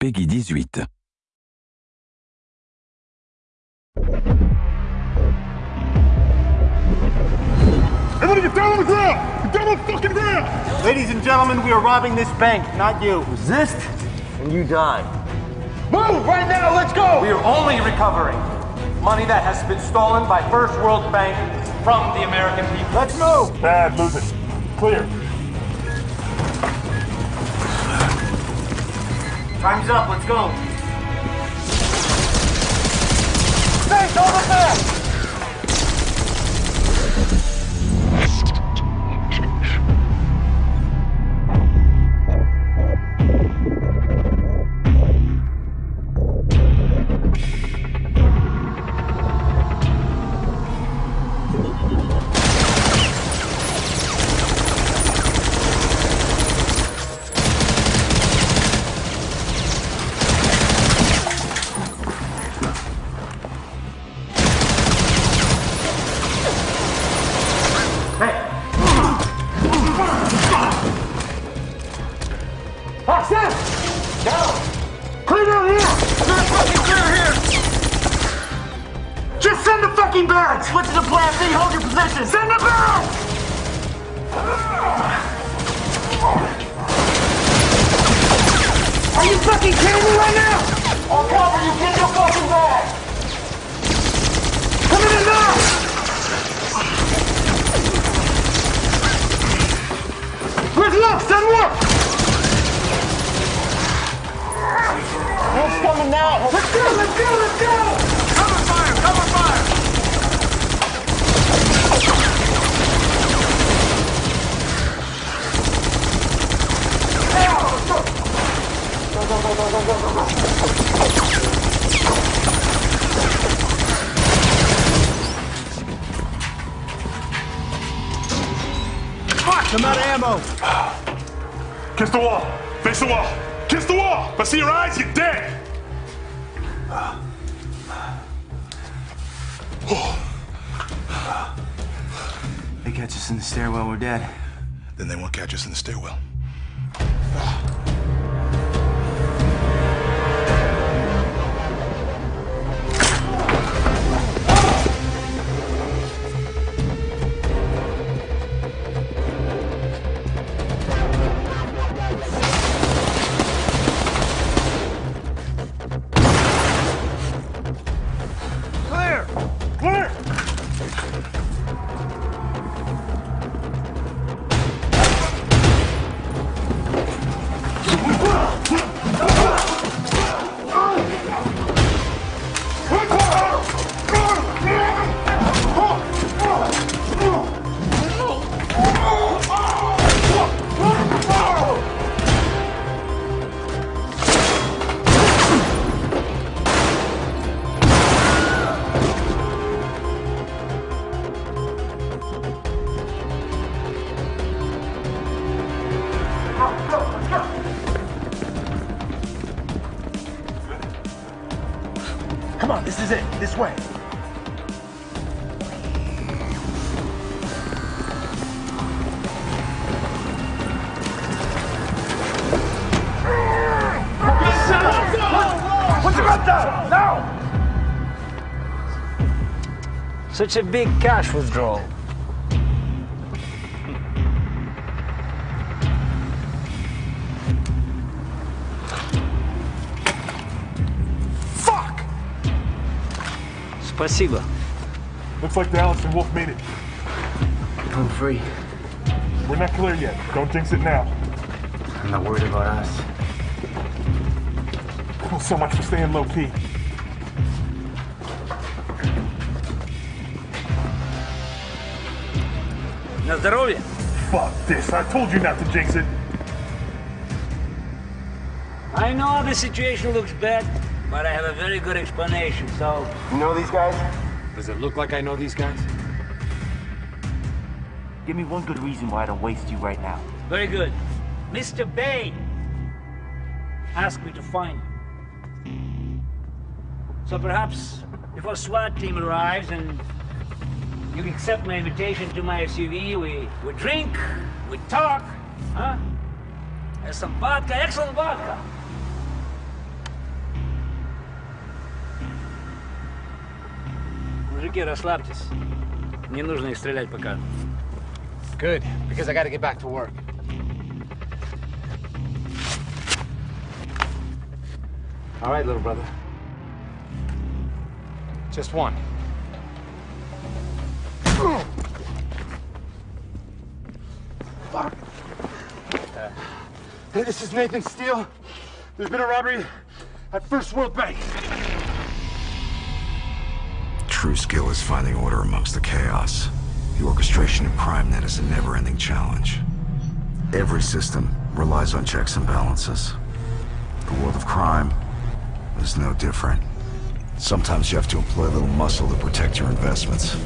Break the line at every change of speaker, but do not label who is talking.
PEGI 18. Everybody get down on the ground! Get down on the fucking ground!
Ladies and gentlemen, we are robbing this bank, not you. Resist, and you die. Move right now, let's go! We are only recovering money that has been stolen by First World Bank from the American people. Let's move!
Bad, lose it. Clear.
Time's up, let's go. Stay,
over
there!
Clear out here! It's
not fucking clear here!
Just send the fucking
bags. What's the plan B, hold your position! Send
the bags! Are you fucking kidding me right now?
On cover, you get your fucking bag!
Come in now! Where's Lux? Send Lux! I'm
not coming now. Let's
go, let's go, let's go. Cover
fire, cover fire. Fuck,
I'm
out of
ammo.
Kiss the wall. Face the wall. Kiss the wall. If I see your eyes, you're dead.
They catch us in the stairwell, we're dead.
Then they won't catch us in the stairwell.
This. Way.
Now! Such a big cash withdrawal. Спасибо.
Looks like Dallas and Wolf made it.
I'm free.
We're not clear yet. Don't jinx it now.
I'm not worried about us.
Well, so much for staying low key.
На здоровье.
Fuck this. I told you not to jinx it.
I know the situation looks bad, but I have a very good explanation, so...
You know these guys? Does it look like I know these guys? Give me one good reason why I don't waste you right now.
Very good. Mr. Bain asked me to find you. So perhaps if our SWAT team arrives and you accept my invitation to my SUV, we, we drink, we talk, huh? There's some vodka, excellent vodka. мужики, расслабьтесь. Не нужно их стрелять пока.
Good, because I gotta get back to work. All right, little brother. Just one. Fuck. Hey,
this
is Nathan Steele.
There's been a robbery at First
World
Bank.
True skill is finding order amongst the chaos. The orchestration of crime net is a never-ending challenge. Every system relies on checks and balances. The world of crime is no different. Sometimes you have to employ a little muscle to protect your investments.